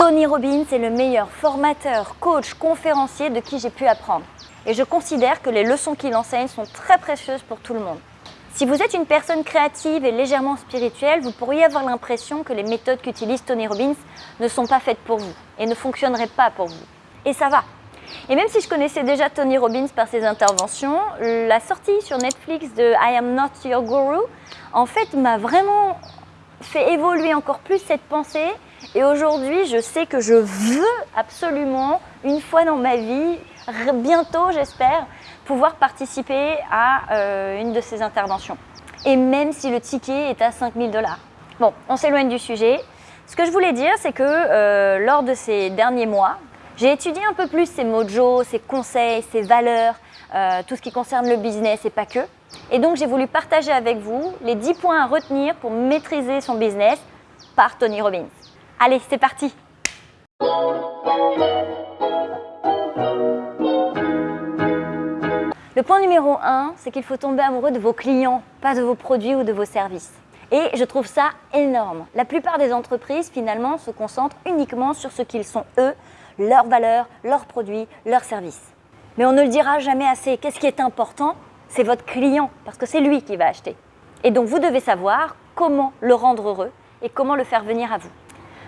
Tony Robbins est le meilleur formateur, coach, conférencier de qui j'ai pu apprendre. Et je considère que les leçons qu'il enseigne sont très précieuses pour tout le monde. Si vous êtes une personne créative et légèrement spirituelle, vous pourriez avoir l'impression que les méthodes qu'utilise Tony Robbins ne sont pas faites pour vous et ne fonctionneraient pas pour vous. Et ça va. Et même si je connaissais déjà Tony Robbins par ses interventions, la sortie sur Netflix de I Am Not Your Guru, en fait, m'a vraiment fait évoluer encore plus cette pensée. Et aujourd'hui, je sais que je veux absolument, une fois dans ma vie, bientôt j'espère, pouvoir participer à euh, une de ces interventions. Et même si le ticket est à 5000 dollars. Bon, on s'éloigne du sujet. Ce que je voulais dire, c'est que euh, lors de ces derniers mois, j'ai étudié un peu plus ces mojos, ces conseils, ces valeurs, euh, tout ce qui concerne le business et pas que. Et donc j'ai voulu partager avec vous les 10 points à retenir pour maîtriser son business par Tony Robbins. Allez, c'est parti Le point numéro 1, c'est qu'il faut tomber amoureux de vos clients, pas de vos produits ou de vos services. Et je trouve ça énorme. La plupart des entreprises, finalement, se concentrent uniquement sur ce qu'ils sont eux, leurs valeurs, leurs produits, leurs services. Mais on ne le dira jamais assez. Qu'est-ce qui est important? C'est votre client, parce que c'est lui qui va acheter. Et donc, vous devez savoir comment le rendre heureux et comment le faire venir à vous.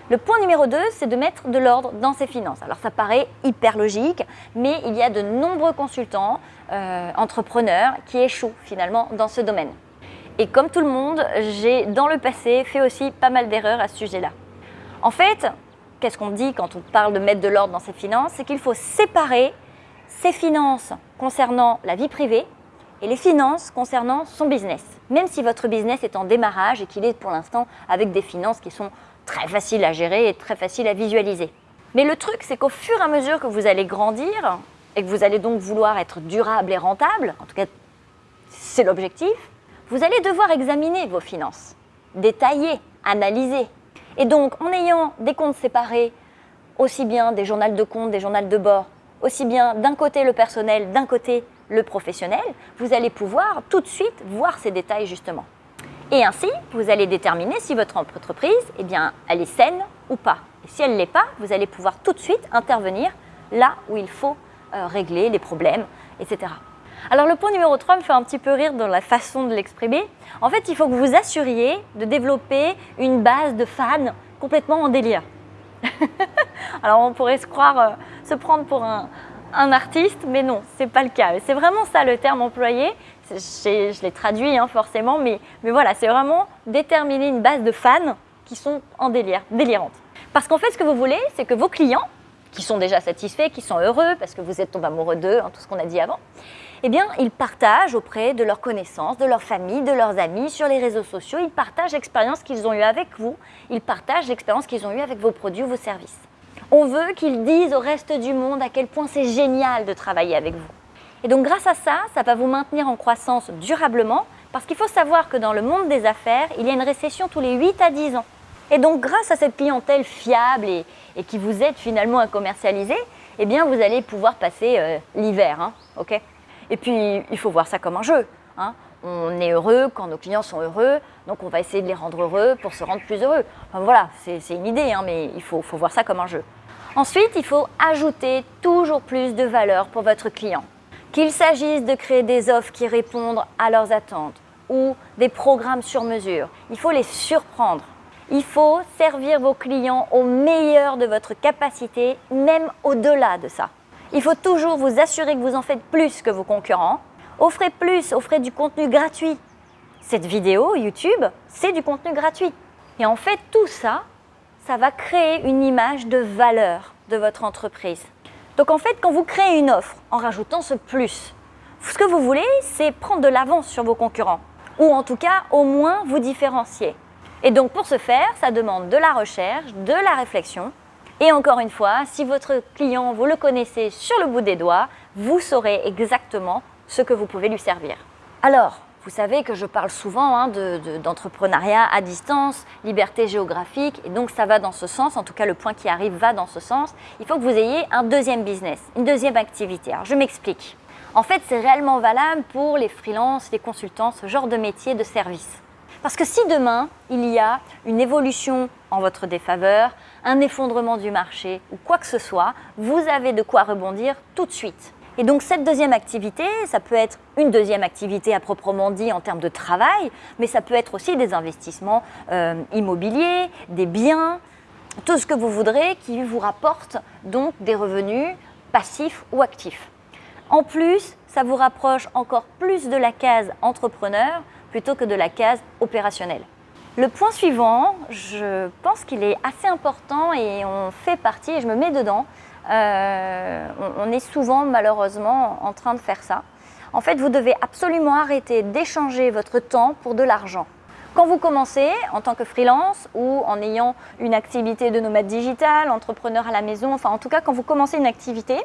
Le point numéro 2, c'est de mettre de l'ordre dans ses finances. Alors ça paraît hyper logique, mais il y a de nombreux consultants, euh, entrepreneurs qui échouent finalement dans ce domaine. Et comme tout le monde, j'ai dans le passé fait aussi pas mal d'erreurs à ce sujet-là. En fait, qu'est-ce qu'on dit quand on parle de mettre de l'ordre dans ses finances? C'est qu'il faut séparer ses finances concernant la vie privée et les finances concernant son business. Même si votre business est en démarrage et qu'il est pour l'instant avec des finances qui sont très faciles à gérer et très faciles à visualiser. Mais le truc, c'est qu'au fur et à mesure que vous allez grandir et que vous allez donc vouloir être durable et rentable, en tout cas c'est l'objectif, vous allez devoir examiner vos finances, détailler, analyser. Et donc, en ayant des comptes séparés, aussi bien des journaux de compte, des journaux de bord, aussi bien d'un côté le personnel, d'un côté le professionnel, vous allez pouvoir tout de suite voir ces détails justement. Et ainsi, vous allez déterminer si votre entreprise, eh bien, elle est saine ou pas. Et si elle ne l'est pas, vous allez pouvoir tout de suite intervenir là où il faut euh, régler les problèmes, etc. Alors le point numéro 3 me fait un petit peu rire dans la façon de l'exprimer. En fait, il faut que vous assuriez de développer une base de fans complètement en délire. Alors on pourrait se croire, euh, se prendre pour un, artiste, mais non, ce n'est pas le cas. C'est vraiment ça le terme employé. Je, l'ai traduit hein, forcément, mais, mais voilà, c'est vraiment déterminer une base de fans qui sont en délire, délirantes. Parce qu'en fait, ce que vous voulez, c'est que vos clients, qui sont déjà satisfaits, qui sont heureux parce que vous êtes tombé amoureux d'eux, hein, tout ce qu'on a dit avant, eh bien, ils partagent auprès de leurs connaissances, de leur famille, de leurs amis, sur les réseaux sociaux, ils partagent l'expérience qu'ils ont eue avec vous, ils partagent l'expérience qu'ils ont eue avec vos produits ou vos services. On veut qu'ils disent au reste du monde à quel point c'est génial de travailler avec vous. Et donc grâce à ça, ça va vous maintenir en croissance durablement parce qu'il faut savoir que dans le monde des affaires, il y a une récession tous les 8 à 10 ans. Et donc grâce à cette clientèle fiable et, qui vous aide finalement à commercialiser, eh bien vous allez pouvoir passer euh, l'hiver. Hein, et puis, il faut voir ça comme un jeu. Hein. On est heureux quand nos clients sont heureux, donc on va essayer de les rendre heureux pour se rendre plus heureux. Enfin, voilà, c'est une idée, hein, mais il faut, faut voir ça comme un jeu. Ensuite, il faut ajouter toujours plus de valeur pour votre client. Qu'il s'agisse de créer des offres qui répondent à leurs attentes ou des programmes sur mesure, il faut les surprendre. Il faut servir vos clients au meilleur de votre capacité, même au-delà de ça. Il faut toujours vous assurer que vous en faites plus que vos concurrents. Offrez plus, offrez du contenu gratuit. Cette vidéo YouTube, c'est du contenu gratuit. Et en fait, tout ça, ça va créer une image de valeur de votre entreprise. Donc en fait, quand vous créez une offre en rajoutant ce plus, ce que vous voulez, c'est prendre de l'avance sur vos concurrents. Ou en tout cas, au moins vous différencier. Et donc pour ce faire, ça demande de la recherche, de la réflexion, et encore une fois, si votre client, vous le connaissez sur le bout des doigts, vous saurez exactement ce que vous pouvez lui servir. Alors, vous savez que je parle souvent hein, d'entrepreneuriat à distance, liberté géographique, et donc ça va dans ce sens, en tout cas le point qui arrive va dans ce sens. Il faut que vous ayez un deuxième business, une deuxième activité. Alors je m'explique. En fait, c'est réellement valable pour les freelances, les consultants, ce genre de métier de service. Parce que si demain, il y a une évolution en votre défaveur, un effondrement du marché ou quoi que ce soit, vous avez de quoi rebondir tout de suite. Et donc cette deuxième activité, ça peut être une deuxième activité à proprement dit en termes de travail, mais ça peut être aussi des investissements euh, immobiliers, des biens, tout ce que vous voudrez qui vous rapporte donc des revenus passifs ou actifs. En plus, ça vous rapproche encore plus de la case entrepreneur plutôt que de la case opérationnelle. Le point suivant, je pense qu'il est assez important et on fait partie, et je me mets dedans, euh, on, est souvent malheureusement en train de faire ça. En fait, vous devez absolument arrêter d'échanger votre temps pour de l'argent. Quand vous commencez en tant que freelance ou en ayant une activité de nomade digital, entrepreneur à la maison, enfin en tout cas quand vous commencez une activité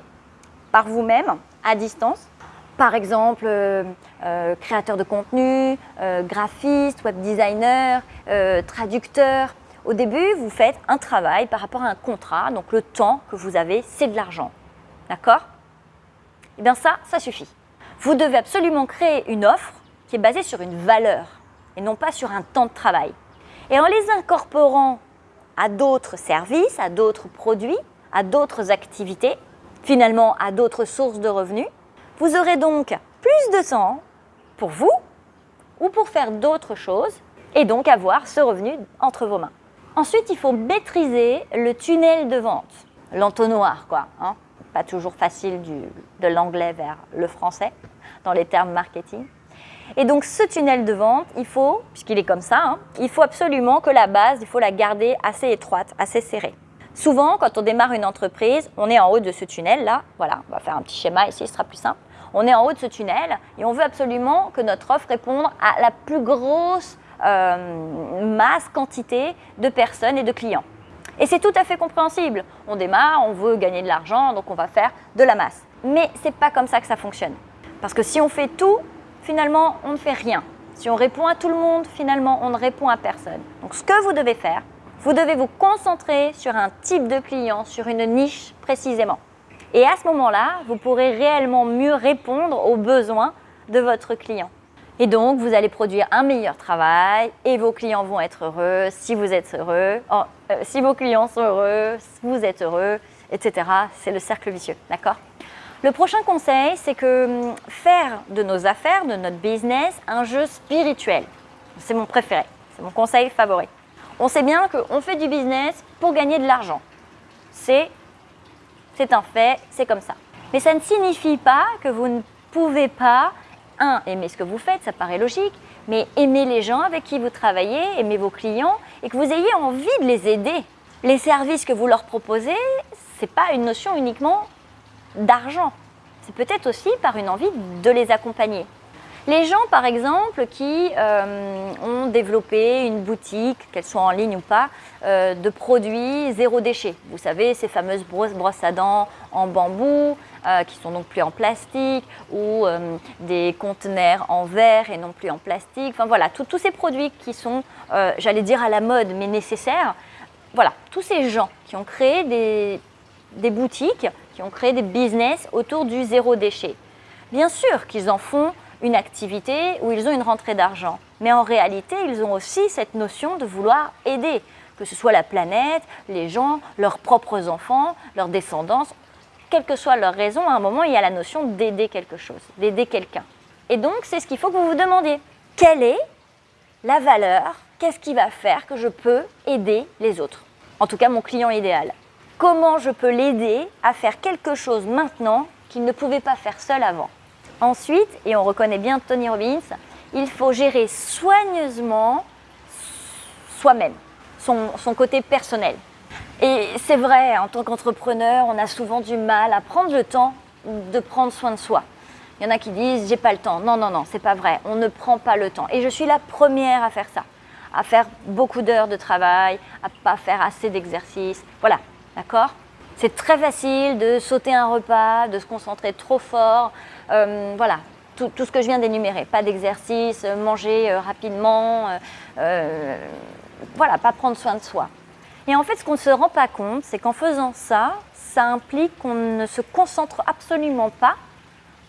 par vous-même, à distance, par exemple euh, euh, créateur de contenu, graphiste, web designer, traducteur, au début, vous faites un travail par rapport à un contrat, donc le temps que vous avez, c'est de l'argent. D'accord? Eh bien ça, ça suffit. Vous devez absolument créer une offre qui est basée sur une valeur et non pas sur un temps de travail. Et en les incorporant à d'autres services, à d'autres produits, à d'autres activités, finalement à d'autres sources de revenus, vous aurez donc plus de temps pour vous ou pour faire d'autres choses et donc avoir ce revenu entre vos mains. Ensuite, il faut maîtriser le tunnel de vente, l'entonnoir, quoi. Hein. Pas toujours facile de l'anglais vers le français dans les termes marketing. Et donc ce tunnel de vente, il faut, puisqu'il est comme ça, hein, il faut absolument que la base, il faut la garder assez étroite, assez serrée. Souvent, quand on démarre une entreprise, on est en haut de ce tunnel là. Voilà, on va faire un petit schéma ici, ce sera plus simple. On est en haut de ce tunnel et on veut absolument que notre offre réponde à la plus grosse euh, masse, quantité de personnes et de clients. Et c'est tout à fait compréhensible. On démarre, on veut gagner de l'argent, donc on va faire de la masse. Mais ce n'est pas comme ça que ça fonctionne. Parce que si on fait tout, finalement, on ne fait rien. Si on répond à tout le monde, finalement, on ne répond à personne. Donc ce que vous devez faire, vous devez vous concentrer sur un type de client, sur une niche précisément. Et à ce moment-là, vous pourrez réellement mieux répondre aux besoins de votre client. Et donc, vous allez produire un meilleur travail et vos clients vont être heureux si vous êtes heureux. Euh, si vos clients sont heureux, vous êtes heureux, etc. C'est le cercle vicieux, d'accord? Le prochain conseil, c'est que hum, faire de nos affaires, de notre business, un jeu spirituel. C'est mon préféré, c'est mon conseil favori. On sait bien qu'on fait du business pour gagner de l'argent. C'est un fait, c'est comme ça. Mais ça ne signifie pas que vous ne pouvez pas un, aimer ce que vous faites, ça paraît logique, mais aimer les gens avec qui vous travaillez, aimer vos clients et que vous ayez envie de les aider. Les services que vous leur proposez, ce n'est pas une notion uniquement d'argent. C'est peut-être aussi par une envie de les accompagner. Les gens, par exemple, qui euh, ont développé une boutique, qu'elle soit en ligne ou pas, euh, de produits zéro déchet. Vous savez, ces fameuses brosses à dents en bambou, euh, qui sont donc plus en plastique, ou des conteneurs en verre et non plus en plastique. Enfin voilà, tous ces produits qui sont, j'allais dire à la mode, mais nécessaires. Voilà, tous ces gens qui ont créé des, des boutiques, qui ont créé des business autour du zéro déchet. Bien sûr qu'ils en font une activité où ils ont une rentrée d'argent. Mais en réalité, ils ont aussi cette notion de vouloir aider, que ce soit la planète, les gens, leurs propres enfants, leurs descendants, quelle que soit leur raison, à un moment, il y a la notion d'aider quelque chose, d'aider quelqu'un. Et donc, c'est ce qu'il faut que vous vous demandiez. Quelle est la valeur? Qu'est-ce qui va faire que je peux aider les autres? En tout cas, mon client idéal. Comment je peux l'aider à faire quelque chose maintenant qu'il ne pouvait pas faire seul avant? Ensuite, et on reconnaît bien Tony Robbins, il faut gérer soigneusement soi-même, son, côté personnel. Et c'est vrai, en tant qu'entrepreneur, on a souvent du mal à prendre le temps de prendre soin de soi. Il y en a qui disent j'ai pas le temps. Non, non, non, c'est pas vrai. On ne prend pas le temps. Et je suis la première à faire ça, à faire beaucoup d'heures de travail, à pas faire assez d'exercices. Voilà, d'accord? C'est très facile de sauter un repas, de se concentrer trop fort, voilà, tout, ce que je viens d'énumérer. Pas d'exercice, euh, manger euh, rapidement, voilà, pas prendre soin de soi. Et en fait, ce qu'on ne se rend pas compte, c'est qu'en faisant ça, ça implique qu'on ne se concentre absolument pas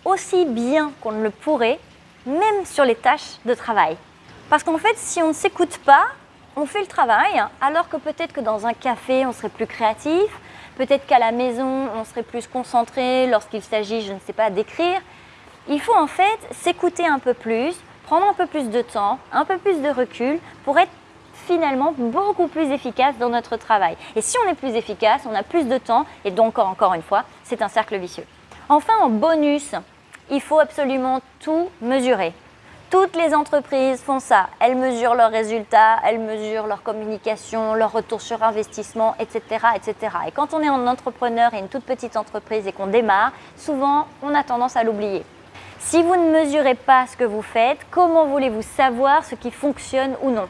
aussi bien qu'on ne le pourrait, même sur les tâches de travail. Parce qu'en fait, si on ne s'écoute pas, on fait le travail, alors que peut-être que dans un café, on serait plus créatif, peut-être qu'à la maison, on serait plus concentré lorsqu'il s'agit, je ne sais pas, d'écrire. Il faut en fait s'écouter un peu plus, prendre un peu plus de temps, un peu plus de recul pour être finalement beaucoup plus efficace dans notre travail. Et si on est plus efficace, on a plus de temps et donc encore une fois, c'est un cercle vicieux. Enfin, en bonus, il faut absolument tout mesurer. Toutes les entreprises font ça. Elles mesurent leurs résultats, elles mesurent leur communication, leur retour sur investissement, etc., etc. Et quand on est un entrepreneur et une toute petite entreprise et qu'on démarre, souvent, on a tendance à l'oublier. Si vous ne mesurez pas ce que vous faites, comment voulez-vous savoir ce qui fonctionne ou non?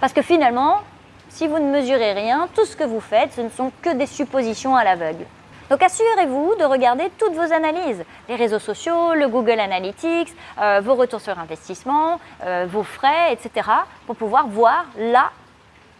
Parce que finalement, si vous ne mesurez rien, tout ce que vous faites, ce ne sont que des suppositions à l'aveugle. Donc assurez-vous de regarder toutes vos analyses, les réseaux sociaux, le Google Analytics, euh, vos retours sur investissement, euh, vos frais, etc. pour pouvoir voir là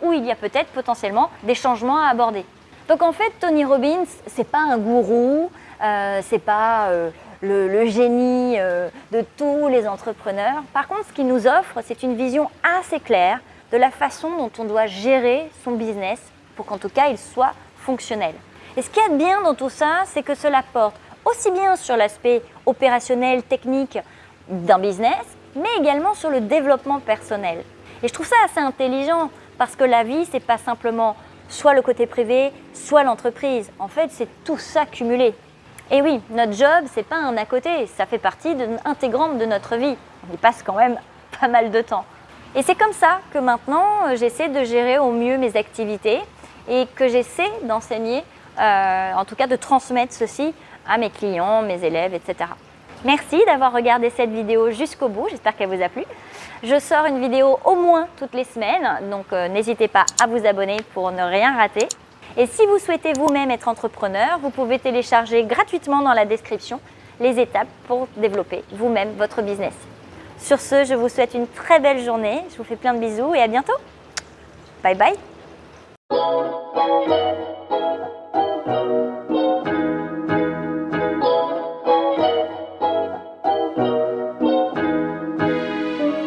où il y a peut-être potentiellement des changements à aborder. Donc en fait, Tony Robbins, c'est pas un gourou, euh, c'est pas euh, le, le, génie de tous les entrepreneurs. Par contre, ce qu'il nous offre, c'est une vision assez claire de la façon dont on doit gérer son business pour qu'en tout cas, il soit fonctionnel. Et ce qui est bien dans tout ça, c'est que cela porte aussi bien sur l'aspect opérationnel, technique d'un business, mais également sur le développement personnel. Et je trouve ça assez intelligent parce que la vie, c'est pas simplement soit le côté privé, soit l'entreprise. En fait, c'est tout ça cumulé. Et oui, notre job, c'est pas un à côté, ça fait partie de, intégrante de notre vie. On y passe quand même pas mal de temps. Et c'est comme ça que maintenant, j'essaie de gérer au mieux mes activités et que j'essaie d'enseigner euh, en tout cas de transmettre ceci à mes clients, mes élèves, etc. Merci d'avoir regardé cette vidéo jusqu'au bout, j'espère qu'elle vous a plu. Je sors une vidéo au moins toutes les semaines, donc euh, n'hésitez pas à vous abonner pour ne rien rater. Et si vous souhaitez vous-même être entrepreneur, vous pouvez télécharger gratuitement dans la description les étapes pour développer vous-même votre business. Sur ce, je vous souhaite une très belle journée, je vous fais plein de bisous et à bientôt. Bye bye Thank you.